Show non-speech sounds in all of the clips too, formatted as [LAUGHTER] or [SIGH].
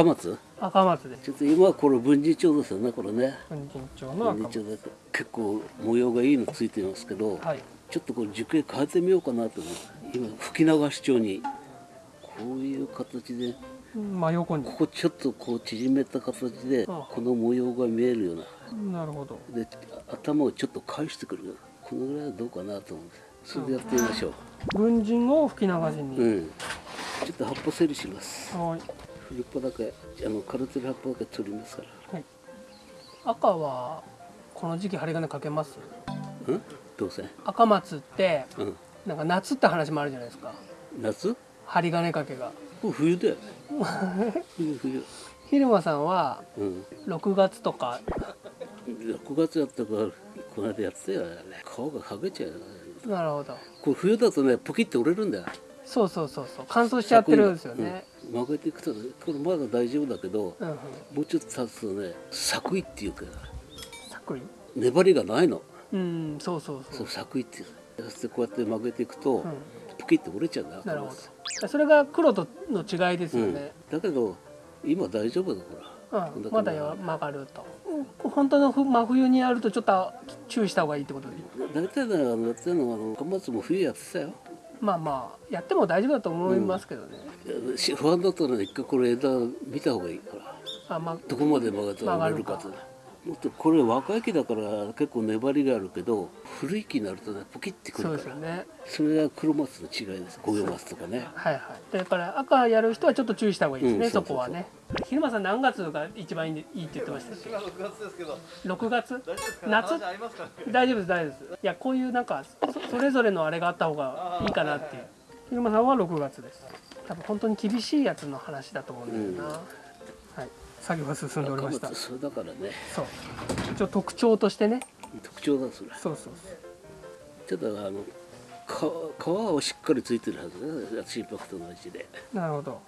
赤松？赤松です。ちょっと今はこれ分離町ですよねこれね。文人町の赤松。結構模様がいいのついてますけど、はい。ちょっとこれ樹形変えてみようかなと思って今吹き流し町にこういう形で真横に。ここちょっとこう縮めた形であこの模様が見えるような。なるほど。で頭をちょっと返してくる。このぐらいはどうかなと思ってそれでやってみましょ文人を吹き流しう、に、うん、ちょっと葉っぱ整理します。はい古っぱだけあの枯れてる葉っぱだけ取りますか赤はこの時期針金かけます？らうん？どうせ？赤松ってうん。なんか夏って話もあるじゃないですか。夏？針金かけが。これ冬だよ。[LAUGHS] 冬冬。昼間さんはうん。6月とか。6月やったからこの間やってたよね。皮が剥げちゃうなるほど。これ冬だとねポキって折れるんだよ。そうそうそうそう。乾燥しちゃってるんですよね、うん、曲げていくとねこれまだ大丈夫だけどうんうん、もうちょっと経つとね作為っていうか作為？粘りがないの。うんそうそうそそうう作為っていうそしてこうやって曲げていくと、ん。ポキって折れちゃうんだよなるほど。それが黒との違いですよね、うん、だけど今大丈夫だから。うん。まだよ曲がると。うん本当のふ真冬にやるとちょっと注意した方がいいってことで大体ねあのやってるのはも冬やってたよまあまあやっても大丈夫だと思いますけどね、不安だったらね一回これ枝見た方がいいから。あまあどこまで曲がったら折れるかって曲がもっとこれ若い木だから結構粘りがあるけど古い木になるとねポキってくそうるから。ですよね。それが黒松の違いです。五葉松とかね。はいはい。だから赤やる人はちょっと注意した方がいいですね、うんそそうそう。そうこはね。昼間さん何月が一番いいいいって言ってましたっけ？今6月ですけど。6月？大丈夫ですか？夏？大丈夫です大丈夫です。いやこういうなんかそそれぞれのあれがあった方がいいかなっていう。昼間さんは6月です。多分本当に厳しいやつの話だと思うんだよな、はい作業が進んでおりました。それだからね。そう。一応特徴としてね。特徴だそれそうそう。ちょっとあの皮皮はしっかりついてるはずね。心拍と同じで。なるほど。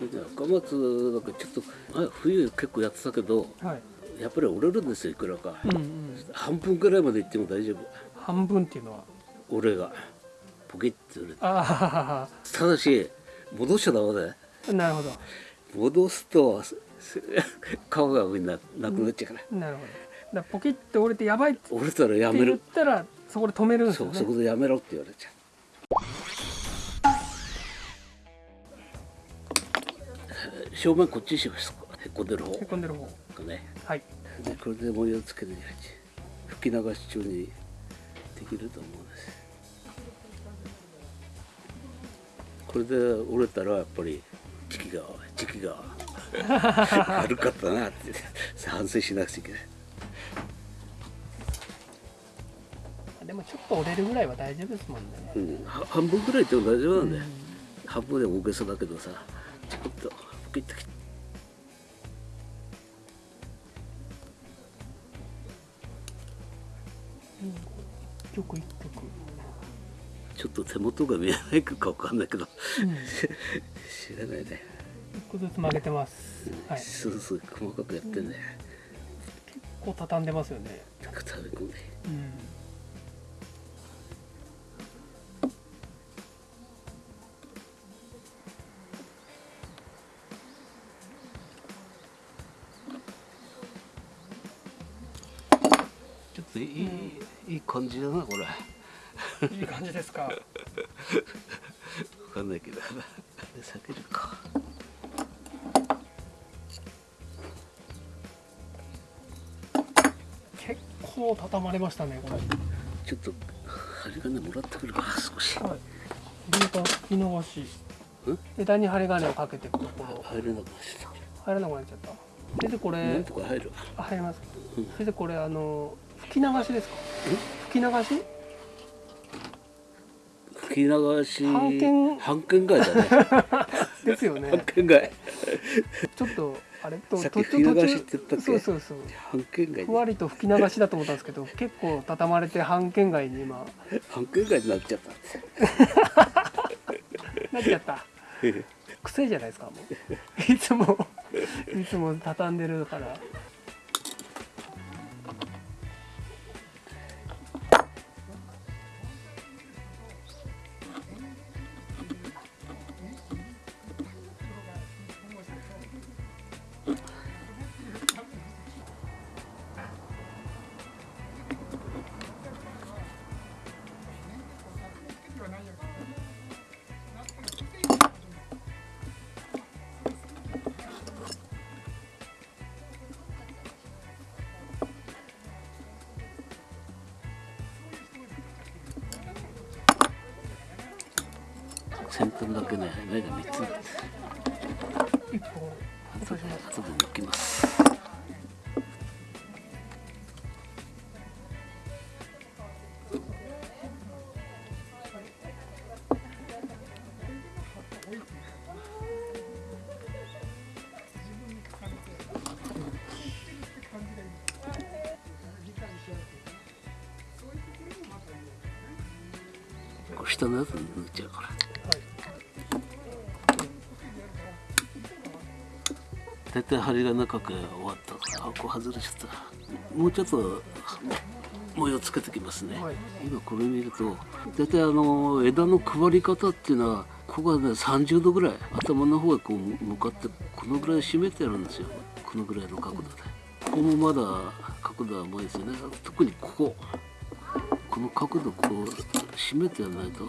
で赤松だからちょっとあ冬結構やってたけどはい。やっぱり折れるんですよいくらか、うんうん。半分ぐらいまでいっても大丈夫。半分っていうのは？俺がポキッて折れて。あただし戻しちゃダメだよ。あなるほど。戻すとす皮がななくなっちゃうから、なるほど。だポキッて折れてやばいって折れたらやめ言っるたらそこで止めるんですよね。そうそこでやめろって言われちゃう。正面こっちにしますへっこんでる方。へこんでる方。がね。はい。でこれで模様つけて吹き流し中にできると思うんです。これで折れたらやっぱり時期が時期が悪かったなって。反省しなくちゃいけない。でもちょっと折れるぐらいは大丈夫ですもんね。うん、は半分ぐらいでも大丈夫なんだよ、半分でも大げさだけどさちょっとポキッと切って。一曲一曲。ちょっと手元が見えないかわかんないけど。うん。[LAUGHS] 知らないね、一個ずつ曲げてます。はい。スースー細かくやってんね、こう畳んでますよね。なんか食べ込んでうん。ちょっといい、いい感じだなこれ。わいい感じですか。[LAUGHS] かんないけど。[LAUGHS] 避けるか構畳まれましたねこれちょっと針金もらってくるか少しはい枝が吹き流しん枝に針金をかけていくところ入れなくなっちゃった入らなくなっちゃった先生こたなれんとか入るあ入りますかうん先生これあの吹き流しですか吹き流し吹き流し半券半券外だねですよ半ね券外ちょっとあれ？とさっき途吹き流しって言ったっけ？そうそうそう。半券外ふわりと吹き流しだと思ったんですけど結構畳まれて半券外に今。[LAUGHS] 半券外になっちゃった。[LAUGHS] なっちゃった。[LAUGHS] 癖じゃないですかもう。いつもいつも畳んでるから先端だけね目が3つ一本落とします後で抜きます。下のやつ抜いちゃうから。はい大体針が長く終わった。からあこう外れちゃった。もうちょっと模様つけてきますね、はい。今これ見ると大体あの枝の配り方っていうのはここがね30度ぐらい頭の方へこう向かってこのぐらい締めてるんですよ。このぐらいの角度で。ここもまだ角度は甘いですよね。特にここ。この角度こう締めてやらないと。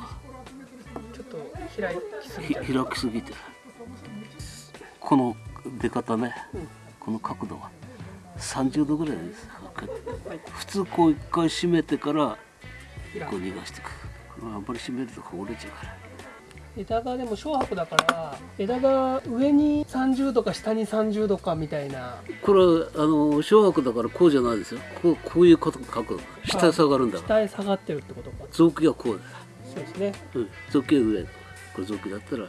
ちょっと開きすぎて。この出方ね、うんこの角度は。30度ぐらいです。普通こう一回締めてからこう逃がしていく。これあんまり締めるとこう折れちゃうから。枝がでも小白だから枝が上に30度か下に30度かみたいな。これはあの小白だからこうじゃないですよ。こうこういう角角度。下へ下がるんだ下へ下がってるってことか。臓器はこうだよ、そうですね。うん、臓器は上これ臓器だったら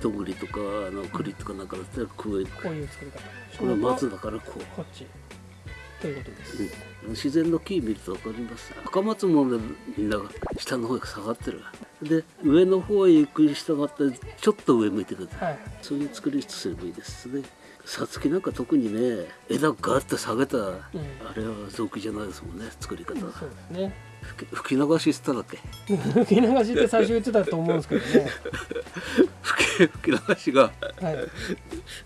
とぐりとかあの栗とかなんかだったらこういうこういう作り方。これは松だからこう。こっち。ということです、うん。自然の木見ると分かります？赤松もねみんなが下の方へ下がってる。で上の方へ行くに従ってちょっと上向いてください。はい。そういう作りとすればいいですね。さつきなんか特にね枝をガッと下げた、あれは造形じゃないですもんね作り方は。そうですね。吹き流ししただっけ？[LAUGHS] 吹き流しって最初言ってたと思うんですけどね [LAUGHS] 吹き流しがはい。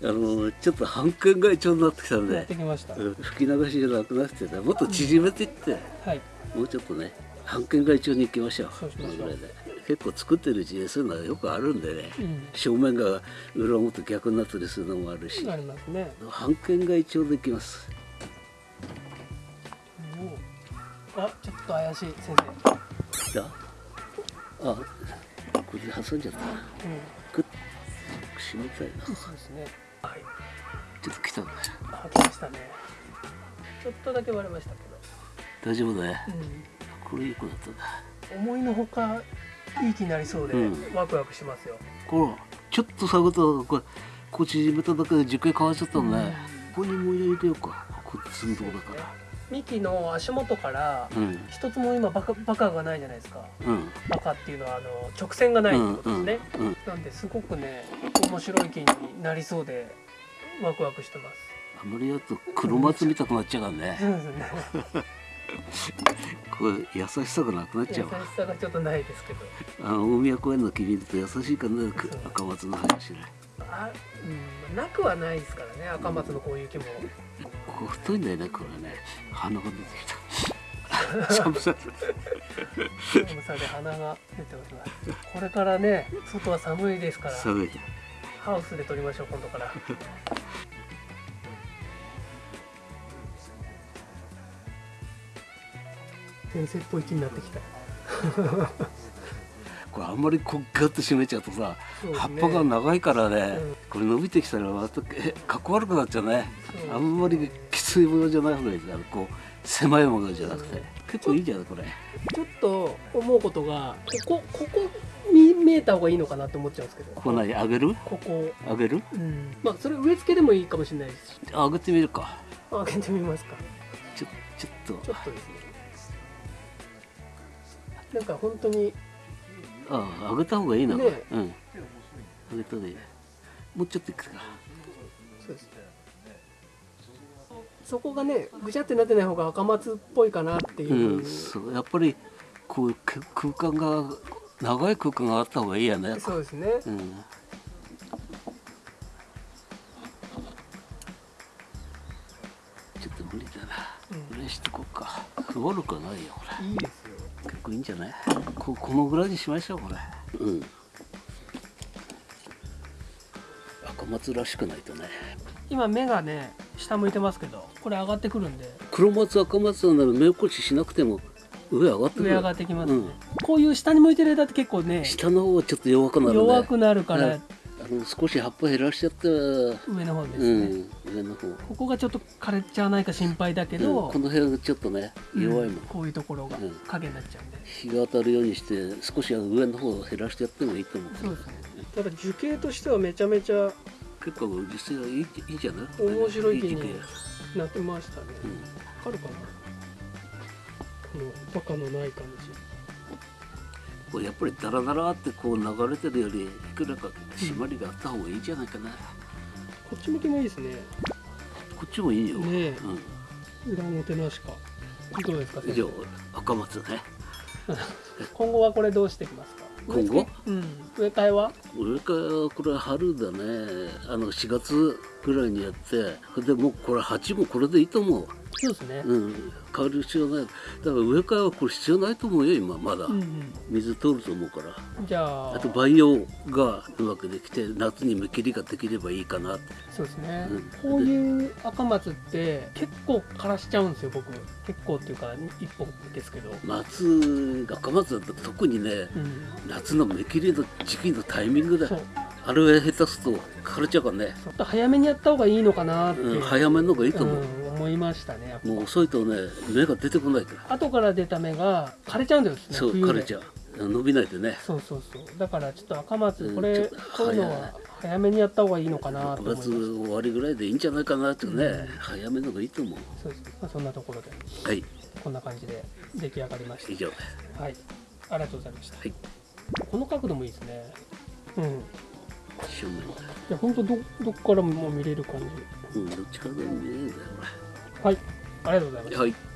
あのちょっと半券外調になってきたんやで吹き流しじゃなくなってねもっと縮めていって、はい。もうちょっとね半券外調に行きましょう。そうしましょう。このぐらいで。結構作ってるうちにそういうのがよくあるんでね、うん。正面が裏表逆になったりするのもあるし。ありますね。半券外調でいきます。おあちょっと怪しい。先生。だあこれで挟んじゃった。なうんグッ締めたいな。ちそうですね。はい。ょっと来たね。あ来ましたね。ちょっとだけ割れましたけ大丈夫だね。ど、これいい子だった思いのほかいい気になりそうで、うん。ワクワクしますよ。これちょっと探るとこれこう縮めただけで10回変わっちゃったのね、ここにもう入れてようか。こっち寸胴だから幹の足元からうん。一つも今バカバカがないじゃないですか。うん。バカっていうのはあの直線がないってことですね、うん。うんなんですごくね面白い木になりそうでワクワクしてます。あんまりやると黒松見たくなっちゃうからね。これ優しさがなくなっち優しゃうわ。さがちょっとないですけど。あの大宮公園の木見ると優しいかなく赤松の林ねあ、うん、なくはないですからね赤松のこういう木もここ太いんだよねこれね。鼻が出てきた。寒さ寒さで鼻が出ております。これからね外は寒いですから。寒い。ハウスで撮りましょう今度から。[LAUGHS] 先生っぽい気になってきたこれあんまりこうガッと締めちゃうとさ、ね。葉っぱが長いからね、うん。これ伸びてきたらまたえかっこ悪くなっちゃうね。そう。ですねあんまりきついものじゃない方がいい。ですこう狭いものじゃなくて、うん結構いいじゃないこれ。ちょっと思うことがここここ見見えた方がいいのかなって思っちゃうんですけど。ここ何？上げる？ここ。上げる？うん。まあそれ植え付けでもいいかもしれないです。し上げてみるか。開けてみますか。ちょちょっと。ちょっとですね。なんか本当にああ上げた方がいいな、ね。うん。上げた方がいい。もうちょっといくか。そうですね。そこがねぐちゃってなってない方が赤松っぽいかなっていう。う、んそう。やっぱりこうく空間が長い空間があった方がいいやね。そうですね。うん。ちょっと無理だな、うん。これしとこうか。悪くはないよこれいいですよ。結構いいんじゃない？ここのぐらいにしましょうこれ。うん。赤松らしくないとね。今目がね下向いてますけどこれ上がってくるんで。黒松赤松なら目起こししなくても上上がってくる。上上がってきますね、うん。こういう下に向いてる枝って結構ね下の方はちょっと弱くなるね。弱くなるから、はい。あの少し葉っぱ減らしちゃって上の方ですね、うん上の方。ここがちょっと枯れちゃわないか心配だけど、うんこの辺がちょっとね弱いもん、こういうところがうん。影になっちゃうんで、日が当たるようにして少し上の方を減らしてやってもいいと思う。そうですね。ただ樹形としてはめちゃめちゃ結構実際はいいいいじゃない？面白い木になってましたね。うん。わかるかな。このバカのない感じ。これやっぱりダラダラってこう流れてるよりいくらか締まりがあった方がいいんじゃないかな、こっち向きもいいですね。こっちもいいよ、ねえ。うん、裏表なしか。どうですか先生？以上赤松ね。[LAUGHS] 今後はこれどうしていきますか？今後？うん。植え替えは？俺からこれ春だね。あの4月ぐらいにやって。でもうこれ鉢もこれでいいと思うそうですね。うん。変わる必要ない。だから植え替えはこれ必要ないと思うよ今。まだ、うんうん。水通ると思うから。じゃあ。あと培養がうまくできて夏に芽切りができればいいかな。ってそうですね、うん。こういう赤松って結構枯らしちゃうんですよ僕。結構っていうか一本ですけど、夏赤松だと特にねうん、夏の芽切りの時期のタイミングだ。あれ下手すと枯れちゃうからね、ちょっと早めにやった方がいいのかなって、うん、早めの方がいいと思う、うん思いましたねもう遅いとね芽が出てこないから。後から出た芽が枯れちゃうんですねそう枯れちゃう。伸びないでね。そうそうそう。だからちょっと赤松うんこれ、ちょっとこういうのは早めにやった方がいいのかなと9月思います。終わりぐらいでいいんじゃないかなってね、うん。早めの方がいいと思う。そうです、まあ、そんなところで。はい。こんな感じで出来上がりまし以上。ですたはい。ありがとうございました、はい。この角度もいいですね。うん。い正面だや本当どどっからも見れる感じ。うんどっちからでも見えるんだよはいありがとうございます。はい。